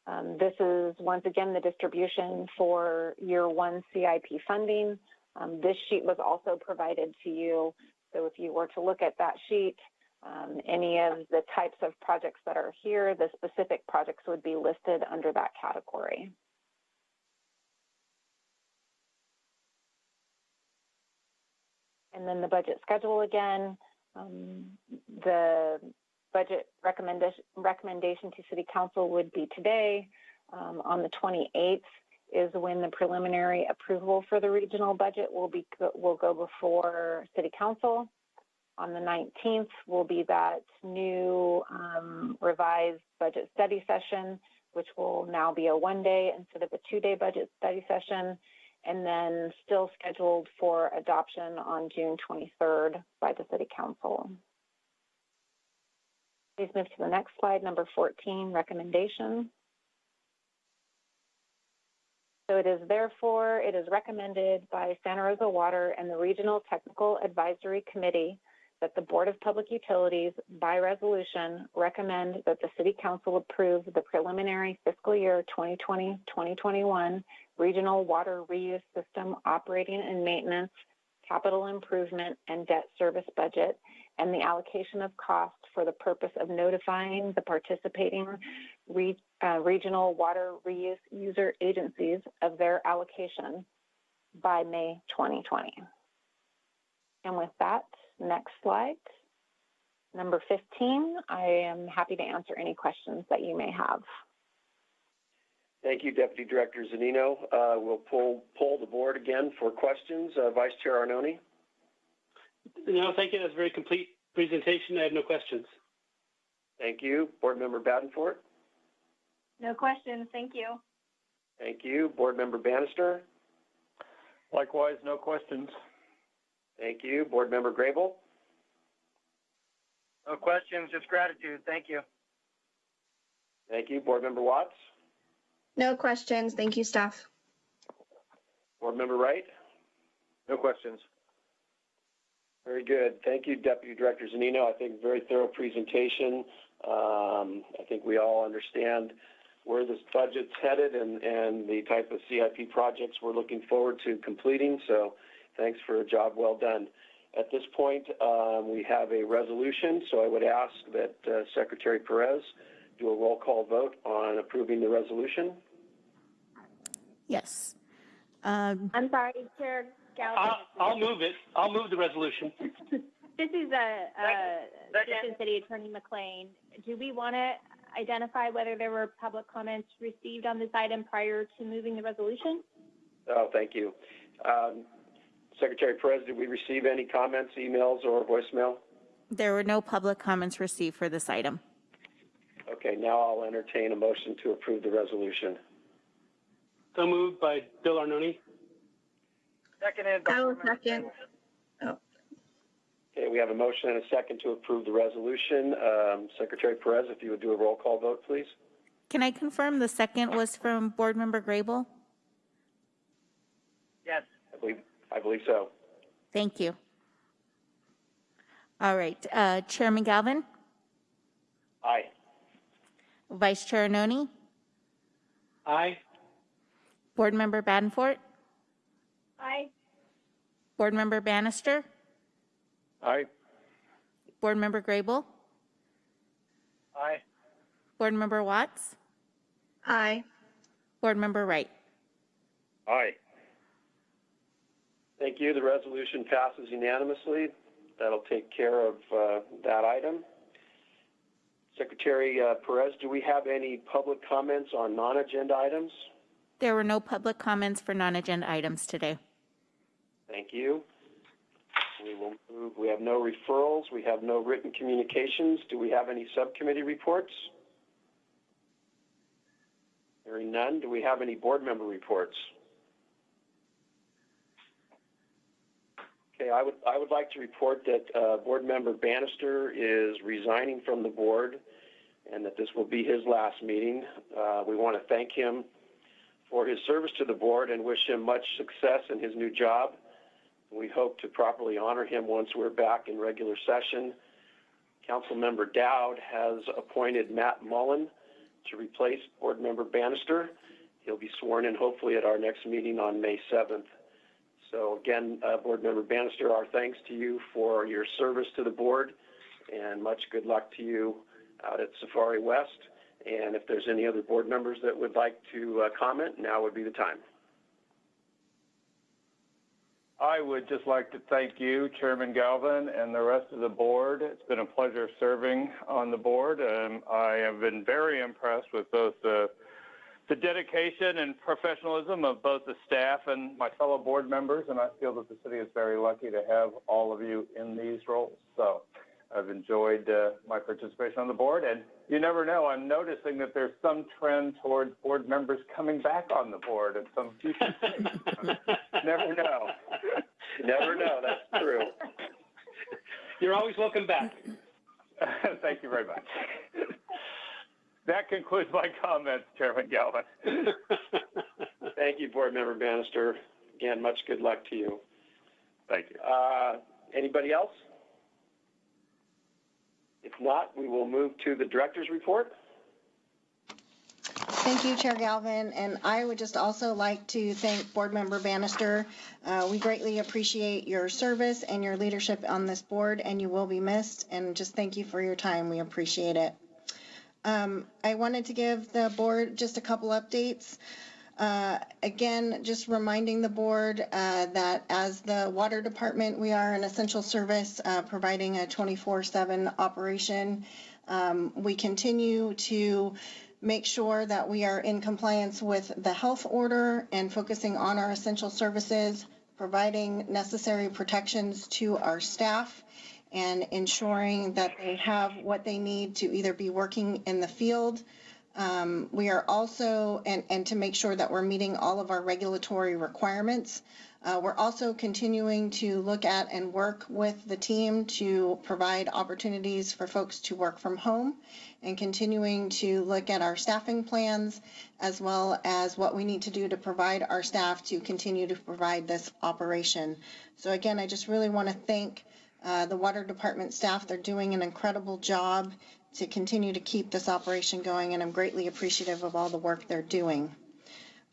Um, this is once again the distribution for year one CIP funding. Um, this sheet was also provided to you. So if you were to look at that sheet, Um, any of the types of projects that are here, the specific projects would be listed under that category. And then the budget schedule again, um, the budget recommendation, recommendation to City Council would be today. Um, on the 28th is when the preliminary approval for the regional budget will be will go before City Council. On the 19th will be that new um, revised budget study session, which will now be a one day instead of a two day budget study session and then still scheduled for adoption on June 23rd by the City Council. Please move to the next slide, number 14, recommendation. So it is therefore, it is recommended by Santa Rosa Water and the Regional Technical Advisory Committee that the Board of Public Utilities, by resolution, recommend that the City Council approve the preliminary fiscal year 2020-2021 regional water reuse system operating and maintenance, capital improvement, and debt service budget, and the allocation of costs for the purpose of notifying the participating re, uh, regional water reuse user agencies of their allocation by May 2020. And with that, next slide. Number 15, I am happy to answer any questions that you may have. Thank you, Deputy Director Zunino. Uh, we'll pull, pull the board again for questions. Uh, Vice Chair Arnone? No, thank you. That's a very complete presentation. I have no questions. Thank you. Board Member Badenfort? No questions. Thank you. Thank you. Board Member Bannister? Likewise, no questions. Thank you. Board Member Grable? No questions, just gratitude. Thank you. Thank you. Board Member Watts? No questions. Thank you, staff. Board Member Wright? No questions. Very good. Thank you, Deputy Director Zunino. I think very thorough presentation. Um, I think we all understand where this budget's headed and, and the type of CIP projects we're looking forward to completing. So thanks for a job well done. At this point, um, we have a resolution, so I would ask that uh, Secretary Perez do a roll call vote on approving the resolution. Yes. Um, I'm sorry, Chair Galvin. I'll, I'll move it. I'll move the resolution. This is a, a Second. Assistant City Attorney McLean. Do we want to identify whether there were public comments received on this item prior to moving the resolution? Oh, thank you. Um, Secretary Perez, did we receive any comments, emails, or voicemail? There were no public comments received for this item. Okay, now I'll entertain a motion to approve the resolution. So moved by Bill Arnone. Seconded by I will second. Grable. Okay, we have a motion and a second to approve the resolution. Um, Secretary Perez, if you would do a roll call vote, please. Can I confirm the second was from Board Member Grable? Yes. I believe, I believe so. Thank you. All right, uh, Chairman Galvin, Aye. Vice Chair Arnone, Aye. Board Member Badenfort, Aye. Board Member Bannister, Aye. Board Member Grable, Aye. Board Member Watts, Aye. Board Member Wright. Aye. Thank you. The resolution passes unanimously. That'll take care of uh, that item. Secretary uh, Perez, do we have any public comments on non-agenda items? There were no public comments for non-agenda items today. Thank you. We will move, we have no referrals, we have no written communications. Do we have any subcommittee reports? Hearing none. Do we have any board member reports? Okay, I would, I would like to report that uh, Board Member Bannister is resigning from the board and that this will be his last meeting. Uh, We want to thank him for his service to the board and wish him much success in his new job. We hope to properly honor him once we're back in regular session. Councilmember Dowd has appointed Matt Mullen to replace Board Member Bannister. He'll be sworn in hopefully at our next meeting on May 7th. So again, uh, Board Member Bannister, our thanks to you for your service to the board and much good luck to you out at Safari West. And if there's any other board members that would like to uh, comment, now would be the time. I would just like to thank you, Chairman Galvin, and the rest of the board. It's been a pleasure serving on the board. Um, I have been very impressed with both the, the dedication and professionalism of both the staff and my fellow board members, and I feel that the city is very lucky to have all of you in these roles. So I've enjoyed uh, my participation on the board, and you never know. I'm noticing that there's some trend towards board members coming back on the board at some future never know. Never know, that's true. You're always welcome back. Thank you very much. That concludes my comments, Chairman Galvin. Thank you, Board Member Bannister. Again, much good luck to you. Thank you. Uh, Anybody else? If not, we will move to the director's report. Thank you, Chair Galvin, and I would just also like to thank Board Member Bannister. Uh, we greatly appreciate your service and your leadership on this board, and you will be missed. And just thank you for your time. We appreciate it. Um, I wanted to give the board just a couple updates. Uh, again, just reminding the board uh, that as the water department, we are an essential service uh, providing a 24/7 operation. Um, we continue to make sure that we are in compliance with the health order and focusing on our essential services, providing necessary protections to our staff, and ensuring that they have what they need to either be working in the field. Um, we are also, and, and to make sure that we're meeting all of our regulatory requirements. Uh, we're also continuing to look at and work with the team to provide opportunities for folks to work from home and continuing to look at our staffing plans as well as what we need to do to provide our staff to continue to provide this operation. So again, I just really want to thank uh, the water department staff. They're doing an incredible job to continue to keep this operation going, and I'm greatly appreciative of all the work they're doing.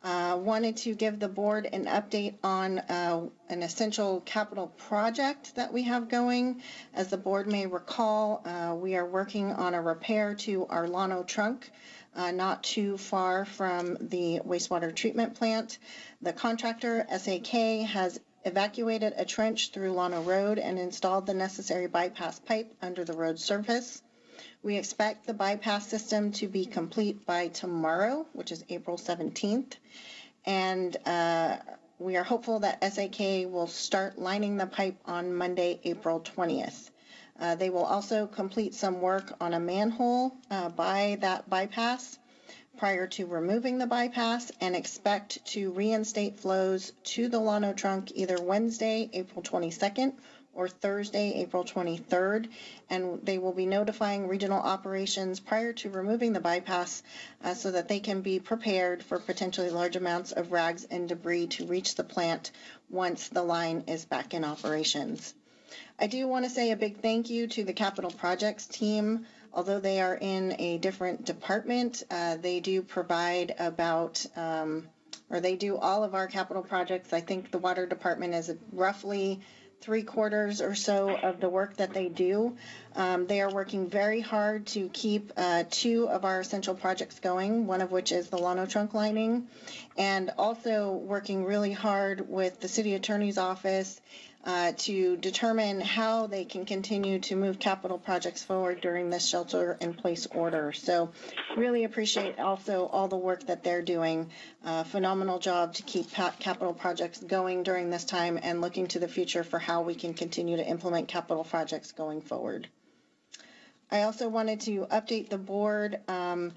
Uh, wanted to give the board an update on uh, an essential capital project that we have going. As the board may recall, uh, we are working on a repair to our Llano trunk, uh, not too far from the wastewater treatment plant. The contractor, SAK, has evacuated a trench through Llano Road and installed the necessary bypass pipe under the road surface. We expect the bypass system to be complete by tomorrow, which is April 17th. And uh, we are hopeful that SAK will start lining the pipe on Monday, April 20th. Uh, they will also complete some work on a manhole uh, by that bypass prior to removing the bypass and expect to reinstate flows to the Llano trunk either Wednesday, April 22nd or Thursday, April 23rd, and they will be notifying regional operations prior to removing the bypass uh, so that they can be prepared for potentially large amounts of rags and debris to reach the plant once the line is back in operations. I do want to say a big thank you to the capital projects team. Although they are in a different department, uh, they do provide about um, or they do all of our capital projects. I think the water department is roughly three quarters or so of the work that they do. Um, they are working very hard to keep uh, two of our essential projects going, one of which is the Llano trunk lining, and also working really hard with the city attorney's office uh, to determine how they can continue to move capital projects forward during this shelter in place order. So really appreciate also all the work that they're doing. Uh, phenomenal job to keep capital projects going during this time and looking to the future for how we can continue to implement capital projects going forward. I also wanted to update the board um,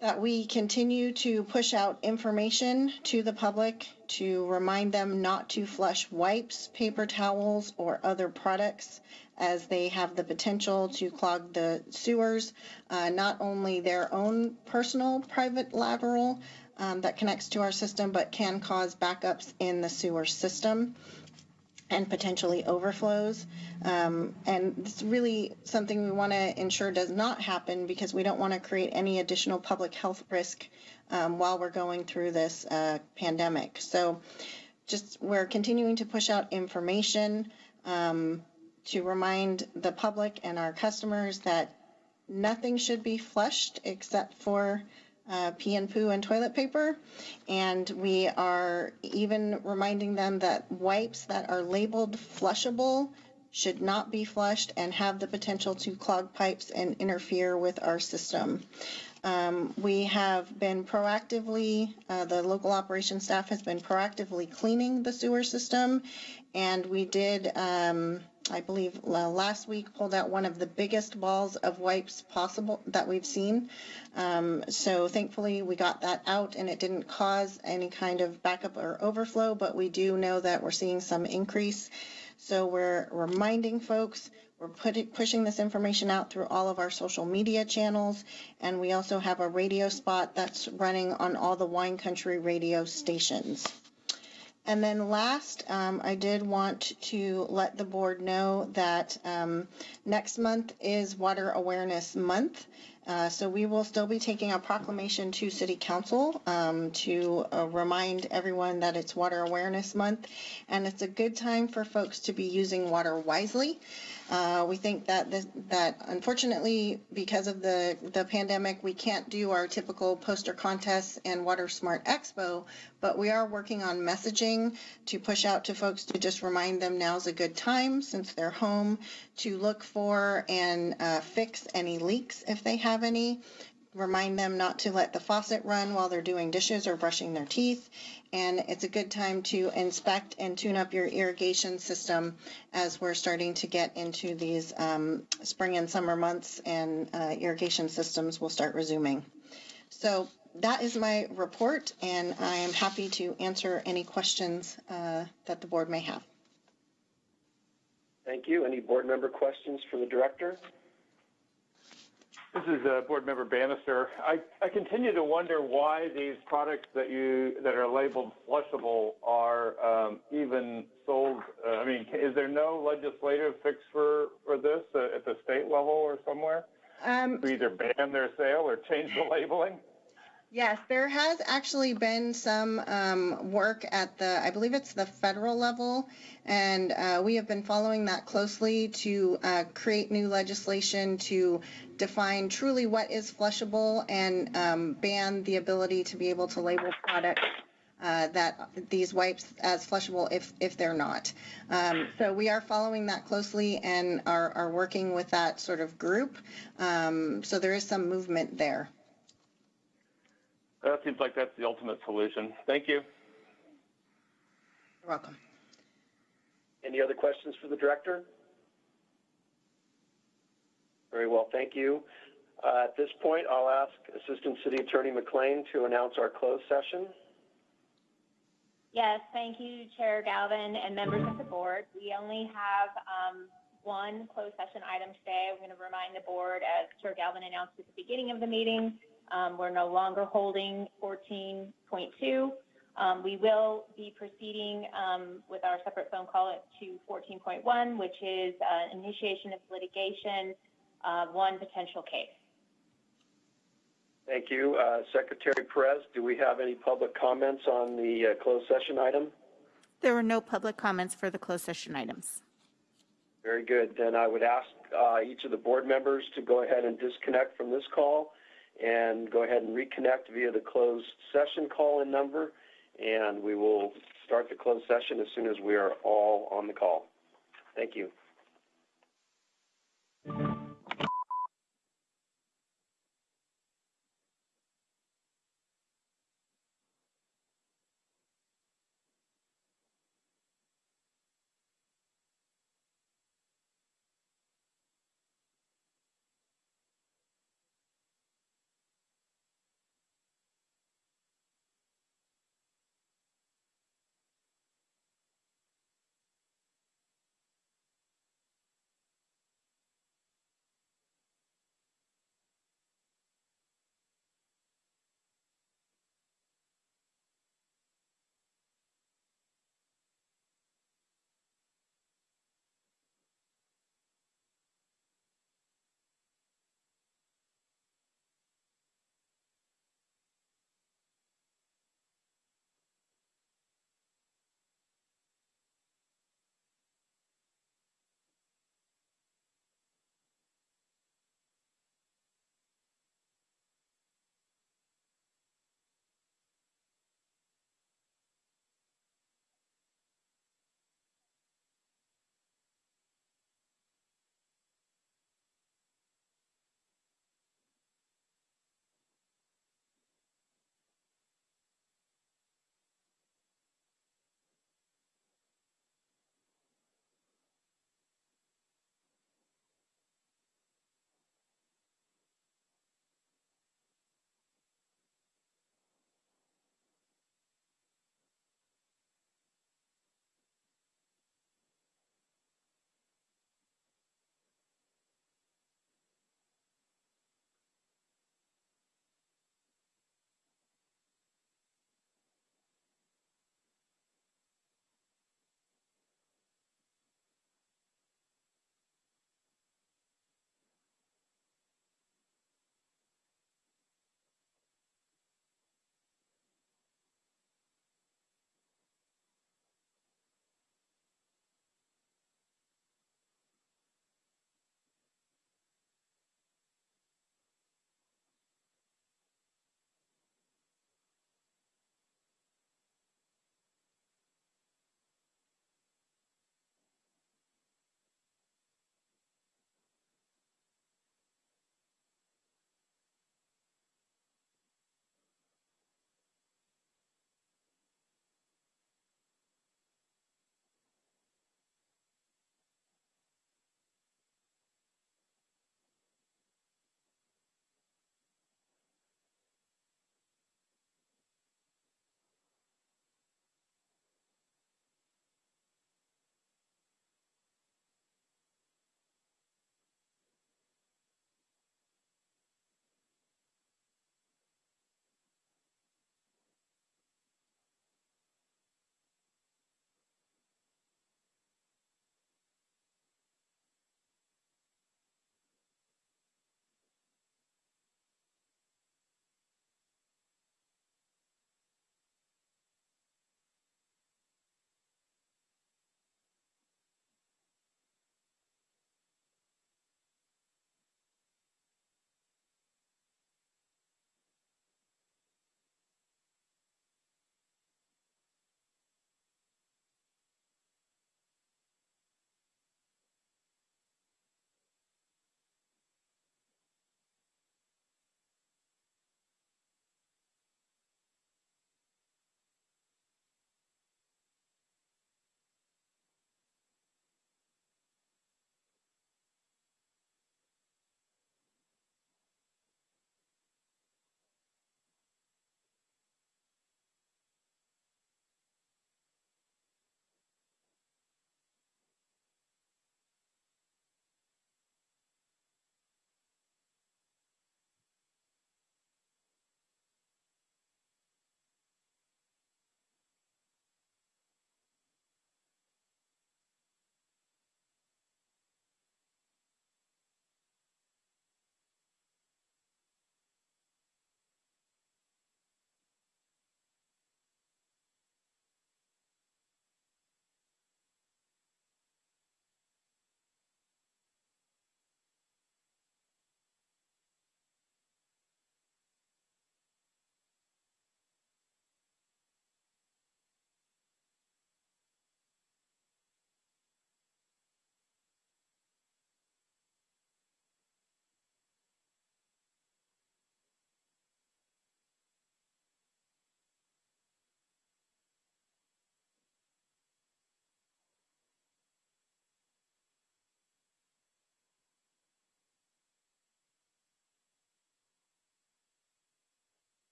that we continue to push out information to the public to remind them not to flush wipes, paper towels, or other products as they have the potential to clog the sewers, uh, not only their own personal private lateral um, that connects to our system, but can cause backups in the sewer system and potentially overflows. Um, and it's really something we want to ensure does not happen because we don't want to create any additional public health risk um, while we're going through this uh, pandemic. So just we're continuing to push out information. Um, to remind the public and our customers that nothing should be flushed except for uh, pee and poo and toilet paper. And we are even reminding them that wipes that are labeled flushable should not be flushed and have the potential to clog pipes and interfere with our system. Um, we have been proactively, uh, the local operations staff has been proactively cleaning the sewer system. And we did, um, I believe, last week pulled out one of the biggest balls of wipes possible that we've seen. Um, so thankfully we got that out and it didn't cause any kind of backup or overflow, but we do know that we're seeing some increase. So we're reminding folks we're putting, pushing this information out through all of our social media channels, and we also have a radio spot that's running on all the wine country radio stations. And then last, um, I did want to let the board know that um, next month is Water Awareness Month. Uh, so we will still be taking a proclamation to City Council um, to uh, remind everyone that it's Water Awareness Month, and it's a good time for folks to be using water wisely. Uh, we think that this, that unfortunately, because of the the pandemic, we can't do our typical poster contests and Water Smart Expo, but we are working on messaging to push out to folks to just remind them now's a good time since they're home to look for and uh, fix any leaks if they have any remind them not to let the faucet run while they're doing dishes or brushing their teeth. And it's a good time to inspect and tune up your irrigation system as we're starting to get into these um, spring and summer months and uh, irrigation systems will start resuming. So that is my report, and I am happy to answer any questions uh, that the board may have. Thank you. Any board member questions for the director? This is uh, Board Member Bannister. I, I continue to wonder why these products that you that are labeled flushable are um, even sold. Uh, I mean, is there no legislative fix for for this uh, at the state level or somewhere? Um, to either ban their sale or change the labeling. Yes, there has actually been some um, work at the, I believe it's the federal level, and uh, we have been following that closely to uh, create new legislation to define truly what is flushable and um, ban the ability to be able to label products uh, that these wipes as flushable if if they're not. Um, so we are following that closely and are, are working with that sort of group. Um, so there is some movement there. That seems like that's the ultimate solution. Thank you. You're welcome. Any other questions for the director? Very well, thank you. Uh, at this point, I'll ask Assistant City Attorney McLean to announce our closed session. Yes, thank you, Chair Galvin and members of the board. We only have um, one closed session item today. I'm going to remind the board, as Chair Galvin announced at the beginning of the meeting, um, we're no longer holding 14.2. Um, we will be proceeding um, with our separate phone call to 14.1, which is uh, initiation of litigation, uh, one potential case. Thank you. Uh, Secretary Perez, do we have any public comments on the uh, closed session item? There were no public comments for the closed session items. Very good. Then I would ask uh, each of the board members to go ahead and disconnect from this call and go ahead and reconnect via the closed session call-in number, and we will start the closed session as soon as we are all on the call. Thank you.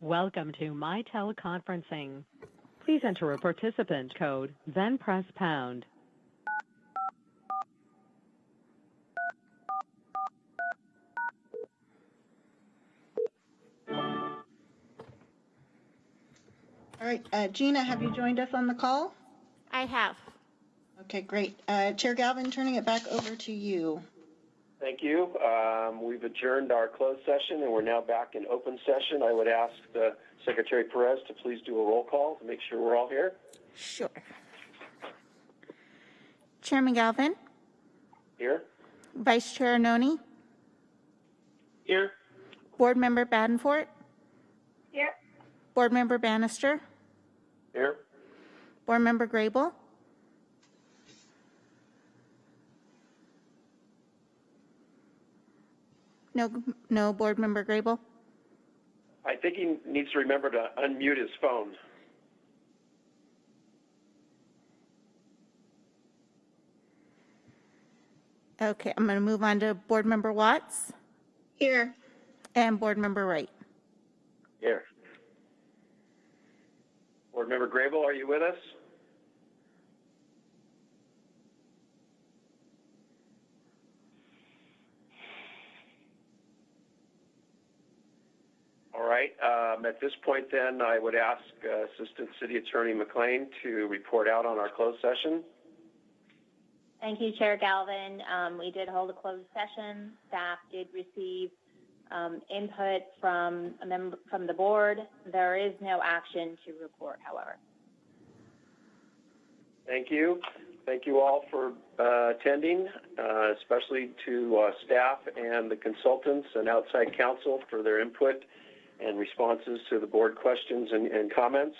Welcome to My Teleconferencing. Please enter a participant code, then press pound. All right, uh, Gina, have you joined us on the call? I have. Okay, great. Uh, Chair Galvin, turning it back over to you. Thank you. Um, we've adjourned our closed session and we're now back in open session. I would ask uh, Secretary Perez to please do a roll call to make sure we're all here. Sure. Chairman Galvin, Here? Vice Chair Noni, Here. Board Member Badenfort, Here. Board Member Bannister, Here? Board Member Grable, no, no Board Member Grable. I think he needs to remember to unmute his phone. Okay, I'm going to move on to Board Member Watts Here. and Board Member Wright. Here. Board Member Grable, are you with us? All right, um, at this point then, I would ask uh, Assistant City Attorney McLean to report out on our closed session. Thank you, Chair Galvin. Um, we did hold a closed session. Staff did receive um, input from a member from the board. There is no action to report, however. Thank you. Thank you all for uh, attending, uh, especially to uh, staff and the consultants and outside counsel for their input and responses to the board questions and, and comments.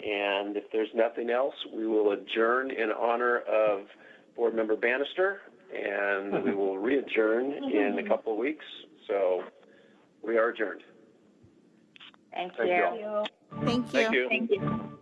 And if there's nothing else, we will adjourn in honor of Board Member Bannister, and we will re-adjourn in a couple of weeks. So we are adjourned. Thank Thank you. you. Thank you. Thank you. Thank you.